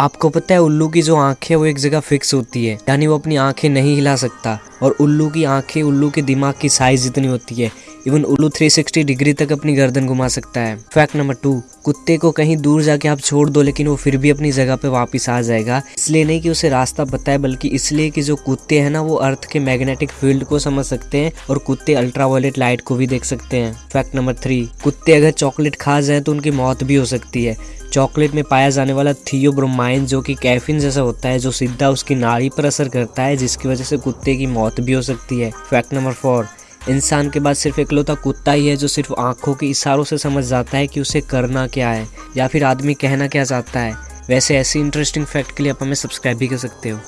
आपको पता है उल्लू की जो आँखें, वो एक जगह फिक्स होती है। यानी वो अपनी आँखें नहीं हिला सकता। और उल्लू की आँखें, उल्लू के दिमाग की साइज़ इतनी होती है। इवन उल्लू 360 डिग्री तक अपनी गर्दन घुमा सकता है। फैक्ट नंबर टू कुत्ते को कहीं दूर जाके आप छोड़ दो, लेकिन वो फिर भी अपनी जगह पे वापस आ जाएगा। इसलिए नहीं कि उसे रास्ता बताए बल्कि इसलिए कि जो कुत्ते हैं ना, वो अर्थ के मैग्नेटिक फ़ील्ड को समझ सकते हैं और कुत्ते अल्ट्रावायलेट लाइट को भी देख सकते हैं। फैक्ट नंबर थ्री कुत्ते अगर चॉकलेट खा जाए तो उनकी मौत भी हो सकती है। चॉकलेट में पाया जाने वाला थियोब्रोमाइन जो कि कैफिन जैसा होता है, जो सीधा उसकी नाड़ी पर असर करता है, जिसकी वजह से कुत्ते की मौत भी हो सकती है। फैक्ट नंबर फोर इंसान के बाद सिर्फ़ इकलौता कुत्ता ही है जो सिर्फ़ आँखों के इशारों से समझ जाता है कि उसे करना क्या है, या फिर आदमी कहना क्या चाहता है। वैसे ऐसी इंटरेस्टिंग फैक्ट के लिए आप हमें सब्सक्राइब भी कर सकते हो।